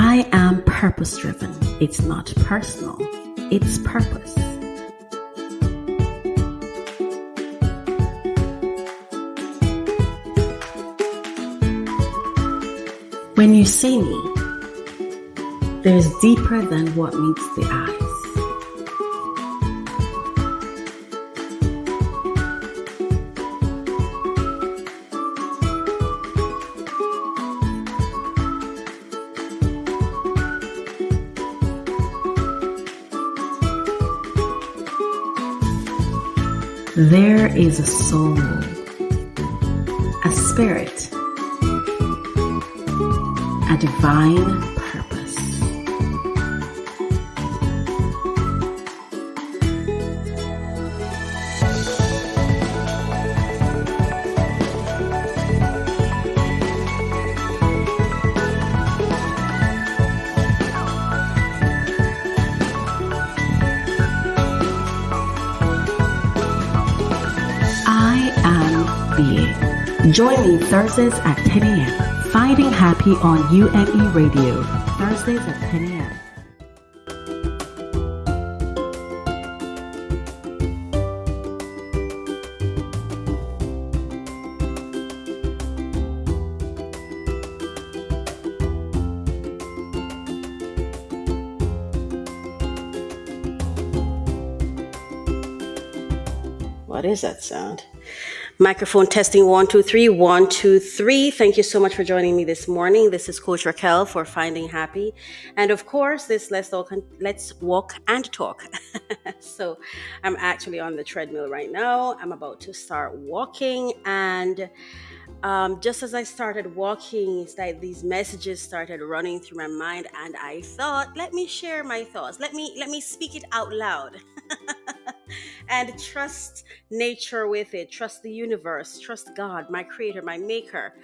I am purpose driven. It's not personal, it's purpose. When you see me, there's deeper than what meets the eyes. There is a soul, a spirit, a divine Join me Thursdays at 10 a.m. Finding Happy on UNE Radio. Thursdays at 10 a.m. What is that sound? Microphone testing one, two, three, one, two, three. Thank you so much for joining me this morning. This is Coach Raquel for Finding Happy. And of course, this Let's Walk, Let's Walk and Talk. so I'm actually on the treadmill right now. I'm about to start walking. And um, just as I started walking, it's like these messages started running through my mind. And I thought, let me share my thoughts. Let me, let me speak it out loud. and trust nature with it. Trust the universe. Trust god my creator my maker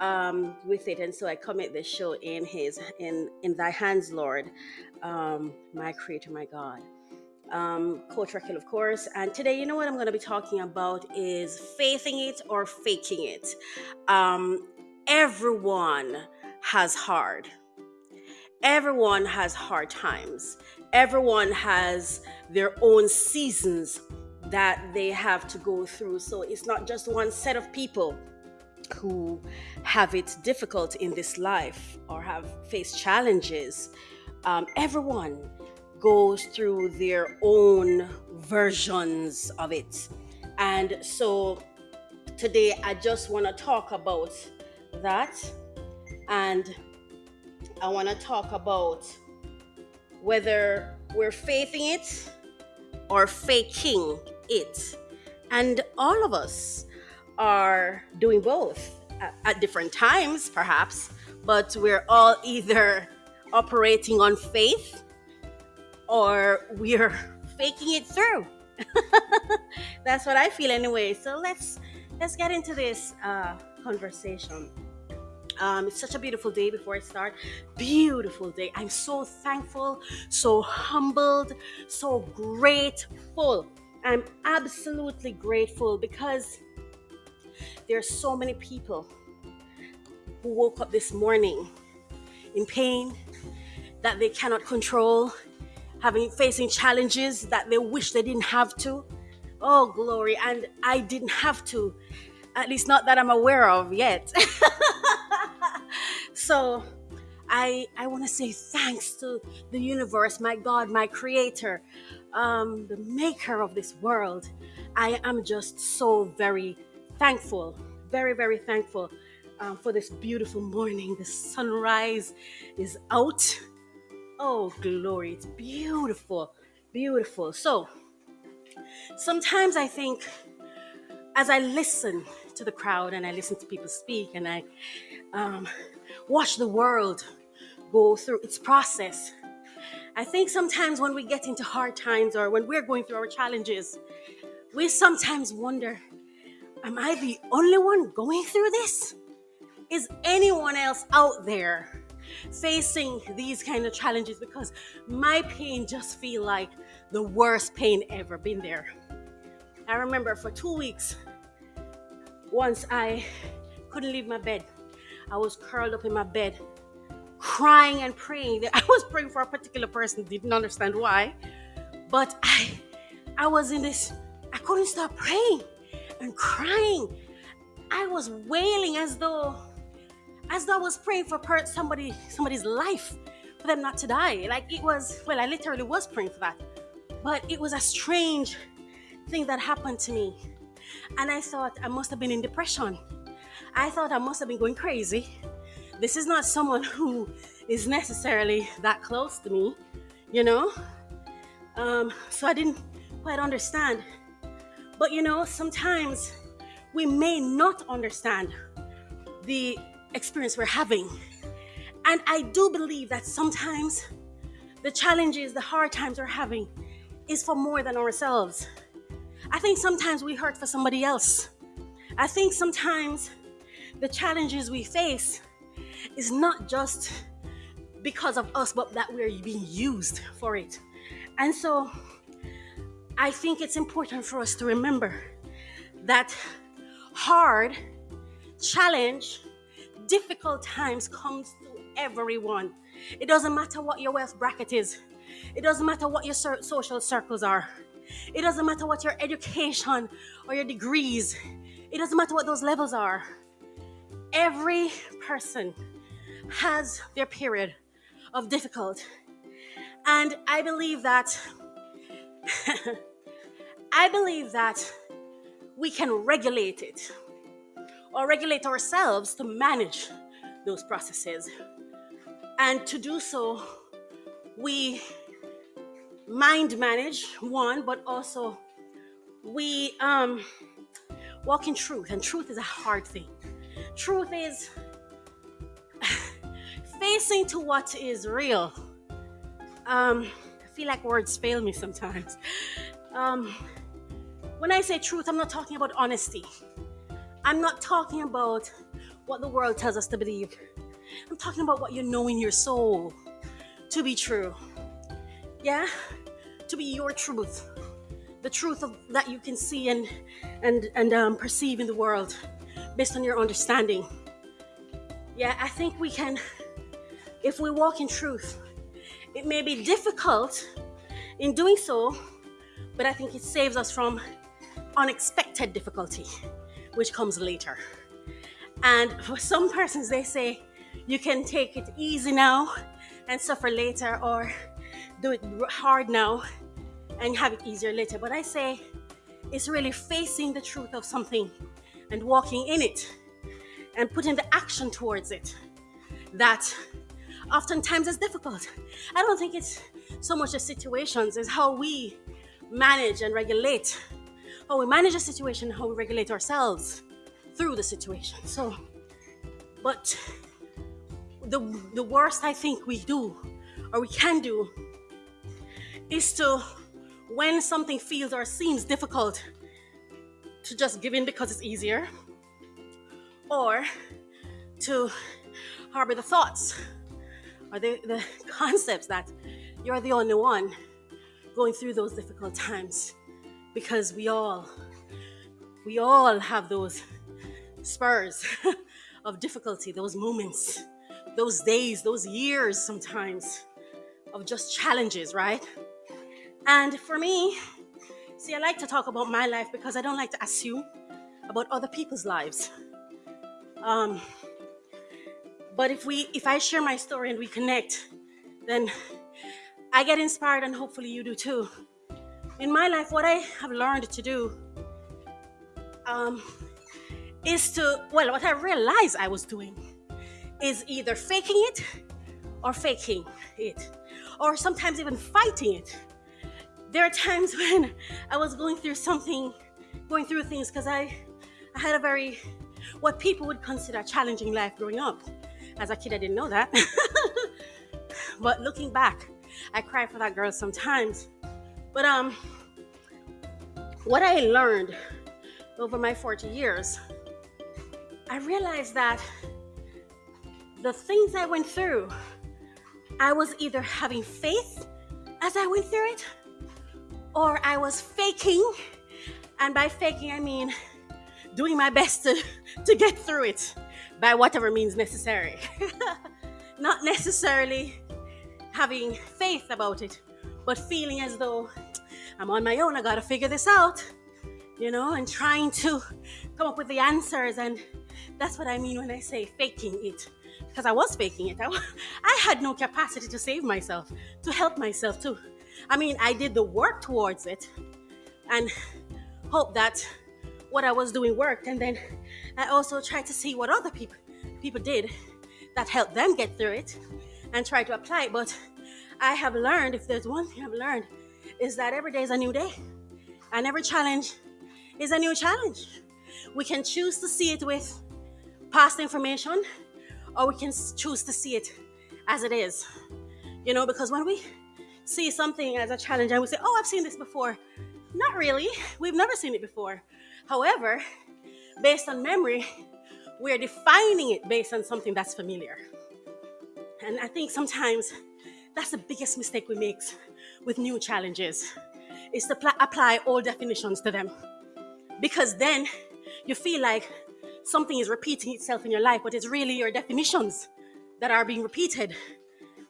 um, with it. And so i commit this show in his in in thy hands lord um, my creator my god. Um, coach Raquel, of course. And today you know what i'm going to be talking about is faithing it or faking it. Um, everyone has hard. Everyone has hard times everyone has their own seasons that they have to go through. So it's not just one set of people who have it difficult in this life or have faced challenges. Um, everyone goes through their own versions of it. And so today i just want to talk about that. And I want to talk about whether we're faithing it or faking it. And all of us are doing both at, different times, perhaps, but we're all either operating on faith or we're faking it through. That's what I feel anyway. So let's let's get into this uh, conversation. Um, it's such a beautiful day before I start. Beautiful day. I'm so thankful, so humbled, so grateful. I'm absolutely grateful because there are so many people who woke up this morning in pain that they cannot control, having facing challenges that they wish they didn't have to. Oh, glory. And I didn't have to, at least not that I'm aware of yet. so I I want to say thanks to the universe, my God, my creator, um, the maker of this world. I am just so very thankful, very, very thankful um, for this beautiful morning. The sunrise is out. Oh, glory. It's beautiful, beautiful. So sometimes I think as I listen to the crowd and I listen to people speak and I um, watch the world go through its process, I think sometimes when we get into hard times or when we're going through our challenges, we sometimes wonder, am I the only one going through this? Is anyone else out there facing these kind of challenges? Because my pain just feel like the worst pain ever been there. I remember for two weeks, once I couldn't leave my bed. I was curled up in my bed, crying and praying. I was praying for a particular person, didn't understand why, but I, I was in this. I couldn't stop praying and crying. I was wailing as though, as though I was praying for somebody, somebody's life, for them not to die. Like it was. Well, I literally was praying for that, but it was a strange thing that happened to me, and I thought I must have been in depression. I thought I must have been going crazy this is not someone who is necessarily that close to me, you know? Um, so I didn't quite understand. But you know, sometimes we may not understand the experience we're having. And I do believe that sometimes the challenges, the hard times we're having is for more than ourselves. I think sometimes we hurt for somebody else. I think sometimes the challenges we face is not just because of us, but that we're being used for it. And so I think it's important for us to remember that hard, challenge, difficult times comes to everyone. It doesn't matter what your wealth bracket is. It doesn't matter what your social circles are. It doesn't matter what your education or your degrees. It doesn't matter what those levels are. Every person has their period of difficult. And I believe that I believe that we can regulate it or regulate ourselves to manage those processes. And to do so, we mind manage one, but also we um, walk in truth. And truth is a hard thing. Truth is facing to what is real. Um, I feel like words fail me sometimes. Um, when I say truth, I'm not talking about honesty. I'm not talking about what the world tells us to believe. I'm talking about what you know in your soul to be true. Yeah? To be your truth. The truth of, that you can see and and and um, perceive in the world based on your understanding. Yeah, I think we can if we walk in truth. It may be difficult in doing so, but I think it saves us from unexpected difficulty, which comes later. And for some persons, they say you can take it easy now and suffer later, or do it hard now and have it easier later. But I say it's really facing the truth of something and walking in it and putting the action towards it that oftentimes is difficult. I don't think it's so much the situations, it's how we manage and regulate, how we manage a situation, how we regulate ourselves through the situation. So, but the, the worst I think we do or we can do is to, when something feels or seems difficult, to just give in because it's easier, or to harbor the thoughts. Or the, the concepts that you're the only one going through those difficult times? Because we all we all have those spurs of difficulty those moments those days those years sometimes of just challenges right? And for me see i like to talk about my life because i don't like to assume about other people's lives um, but if we if I share my story and we connect, then I get inspired and hopefully you do too. In my life, what I have learned to do um, is to, well, what I realized I was doing is either faking it or faking it, or sometimes even fighting it. There are times when I was going through something, going through things because I, I had a very, what people would consider challenging life growing up. As a kid, I didn't know that. but looking back, I cry for that girl sometimes. But um, what I learned over my 40 years, I realized that the things I went through, I was either having faith as I went through it, or I was faking. And by faking, I mean doing my best to, to get through it by whatever means necessary. not necessarily having faith about it, but feeling as though I'm on my own, I gotta figure this out, you know, and trying to come up with the answers. And that's what I mean when I say faking it. Because I was faking it. I, I had no capacity to save myself, to help myself, to. I mean, I did the work towards it and hope that what I was doing worked. And then I also tried to see what other people people did that helped them get through it and try to apply it. But I have learned, if there's one thing I've learned, is that every day is a new day. And every challenge is a new challenge. We can choose to see it with past information, or we can choose to see it as it is. You know, because when we see something as a challenge and we say, Oh, I've seen this before, not really. We've never seen it before. However, based on memory, we're defining it based on something that's familiar. And I think sometimes that's the biggest mistake we make with new challenges is to apply old definitions to them. Because then you feel like something is repeating itself in your life, but it's really your definitions that are being repeated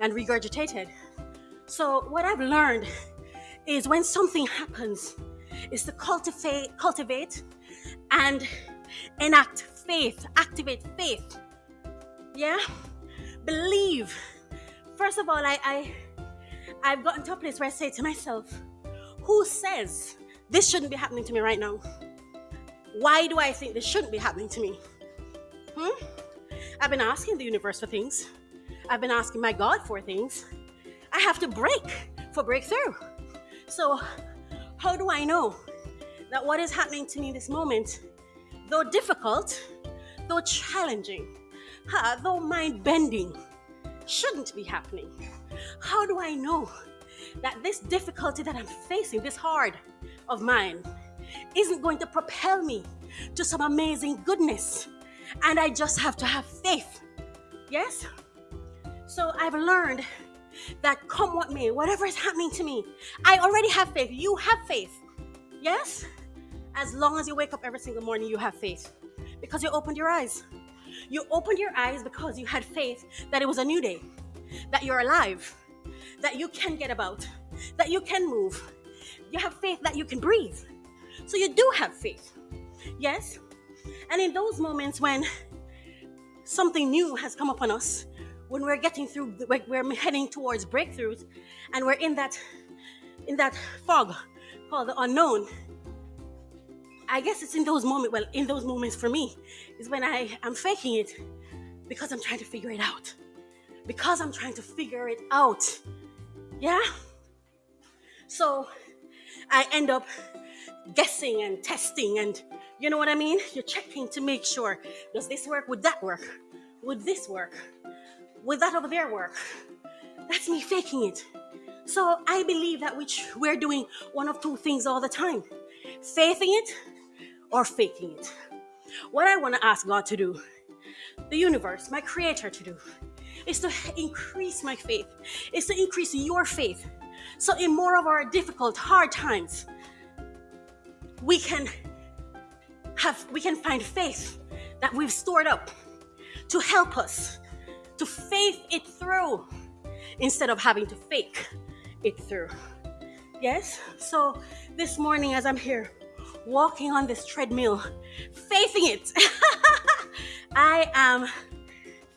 and regurgitated. So what I've learned is when something happens, is to cultivate, cultivate and enact faith, activate faith. Yeah? Believe. First of all, I, I I've gotten to a place where I say to myself, who says this shouldn't be happening to me right now? Why do I think this shouldn't be happening to me? Hmm? I've been asking the universe for things. I've been asking my God for things. I have to break for breakthrough. So, how do I know that what is happening to me this moment, though difficult, though challenging, though mind bending, shouldn't be happening? How do I know that this difficulty that I'm facing, this hard of mine, isn't going to propel me to some amazing goodness? And I just have to have faith. Yes? So I've learned that come what may, whatever is happening to me, I already have faith. You have faith. Yes? As long as you wake up every single morning, you have faith because you opened your eyes. You opened your eyes because you had faith that it was a new day, that you're alive, that you can get about, that you can move. You have faith that you can breathe. So you do have faith. Yes? And in those moments when something new has come upon us, when we're getting through we're heading towards breakthroughs and we're in that in that fog called the unknown i guess it's in those moments well in those moments for me is when i am faking it because i'm trying to figure it out. Because i'm trying to figure it out. Yeah? So i end up guessing and testing and you know what i mean? You're checking to make sure does this work? Would that work? Would this work would that over there work? That's me faking it. So I believe that which we're doing one of two things all the time faithing it or faking it. What I want to ask God to do, the universe, my creator to do, is to increase my faith, is to increase your faith. So in more of our difficult, hard times, we can have we can find faith that we've stored up to help us to faith it through instead of having to fake it through. Yes? So this morning, as I'm here walking on this treadmill, faithing it, I am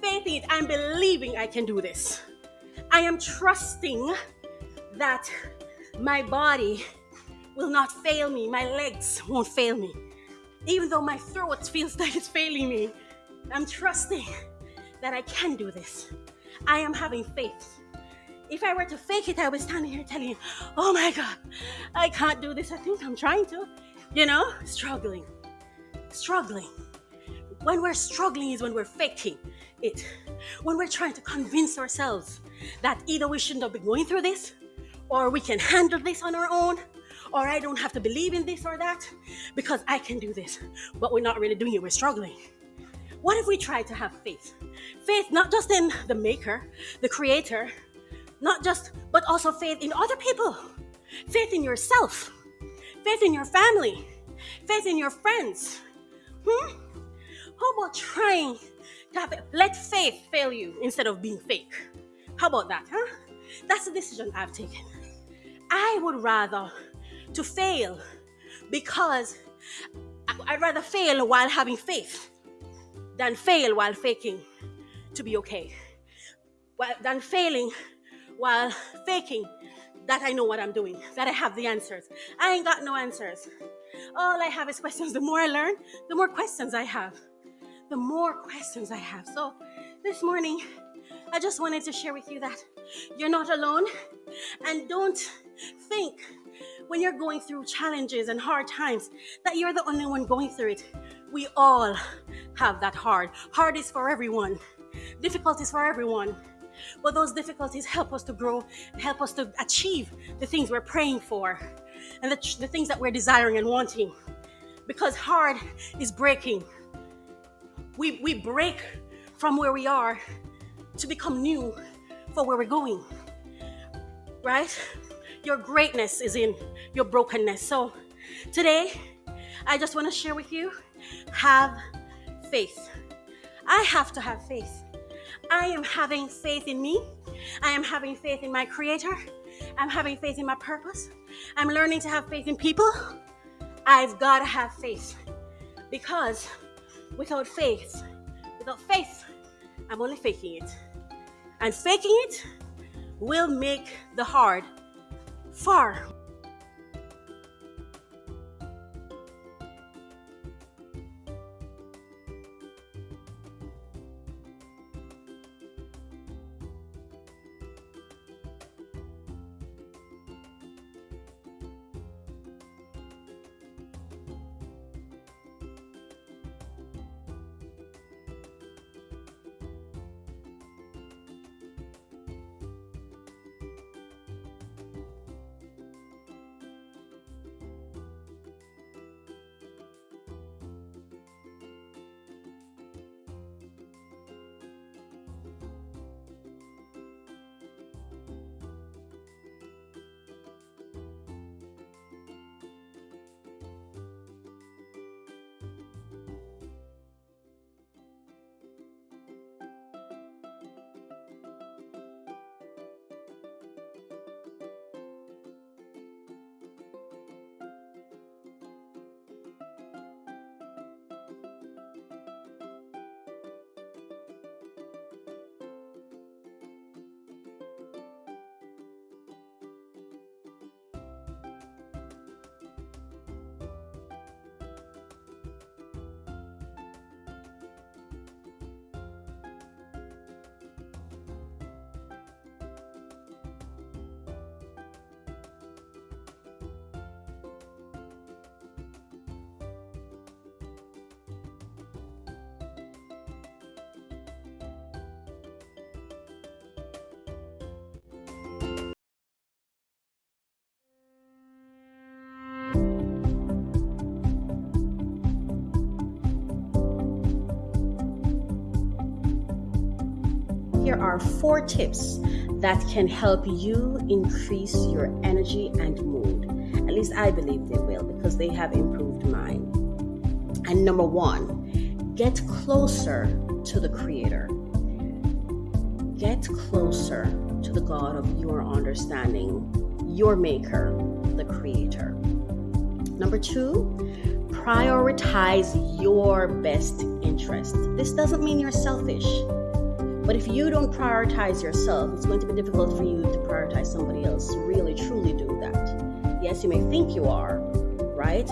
faithing it. I'm believing I can do this. I am trusting that my body will not fail me, my legs won't fail me. Even though my throat feels like it's failing me, I'm trusting that I can do this. I am having faith. If I were to fake it, I would stand here telling you, oh my God, I can't do this. I think I'm trying to, you know, struggling, struggling. When we're struggling is when we're faking it. When we're trying to convince ourselves that either we shouldn't have been going through this, or we can handle this on our own, or I don't have to believe in this or that because I can do this. But we're not really doing it, we're struggling. What if we try to have faith? Faith not just in the maker, the creator, not just, but also faith in other people, faith in yourself, faith in your family, faith in your friends. Hmm? How about trying to have. Let faith fail you instead of being fake. How about that, huh? That's the decision I've taken. I would rather to fail because I'd rather fail while having faith than fail while faking to be okay. Than failing while faking that I know what I'm doing, that I have the answers. I ain't got no answers. All I have is questions. The more I learn, the more questions I have. The more questions I have. So this morning, I just wanted to share with you that you're not alone and don't think when you're going through challenges and hard times that you're the only one going through it. We all have that hard. Hard is for everyone, difficulties for everyone. But those difficulties help us to grow, help us to achieve the things we're praying for and the, the things that we're desiring and wanting. Because hard is breaking. We, we break from where we are to become new for where we're going. Right? Your greatness is in your brokenness. So today, I just want to share with you have faith. I have to have faith. I am having faith in me. I am having faith in my Creator. I'm having faith in my purpose. I'm learning to have faith in people. I've got to have faith because without faith, without faith, I'm only faking it. And faking it will make the hard far here are four tips that can help you increase your energy and mood. At least I believe they will because they have improved mine. And number one, get closer to the Creator. Get closer to the God of your understanding, your Maker, the Creator. Number two, prioritize your best interest. This doesn't mean you're selfish. But if you don't prioritize yourself, it's going to be difficult for you to prioritize somebody else. Really, truly do that. Yes, you may think you are, right?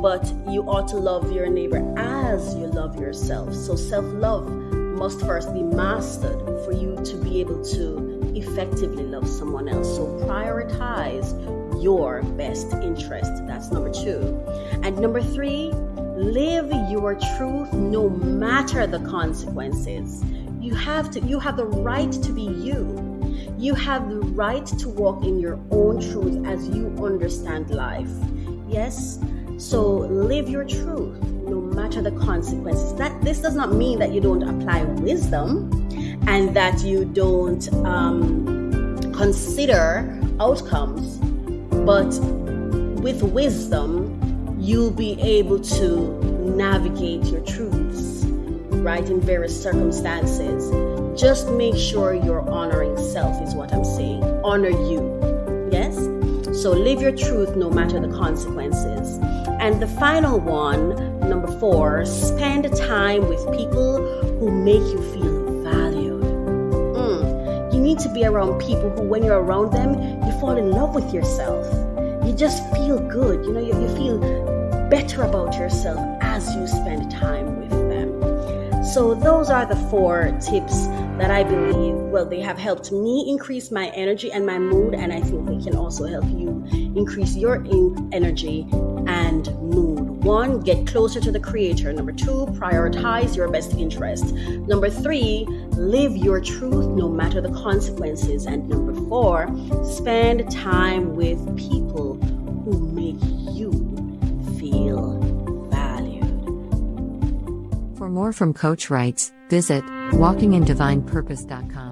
But you ought to love your neighbor as you love yourself. So self love must first be mastered for you to be able to effectively love someone else. So prioritize your best interest. That's number two. And number three, live your truth no matter the consequences. You have to you have the right to be you. You have the right to walk in your own truth as you understand life. Yes? So live your truth no matter the consequences. That this does not mean that you don't apply wisdom and that you don't um, consider outcomes, but with wisdom, you'll be able to navigate your truths right, in various circumstances. Just make sure you're honoring self, is what I'm saying. Honor you. Yes? So live your truth no matter the consequences. And the final one, number four, spend time with people who make you feel valued. Mm. You need to be around people who, when you're around them, you fall in love with yourself. You just feel good. You know, you, you feel better about yourself as you spend time with. So, those are the four tips that I believe, well, they have helped me increase my energy and my mood, and I think they can also help you increase your energy and mood. One, get closer to the creator. Number two, prioritize your best interest. Number three, live your truth no matter the consequences. And number four, spend time with people who make For more from Coach Writes, visit walkingindivinepurpose.com.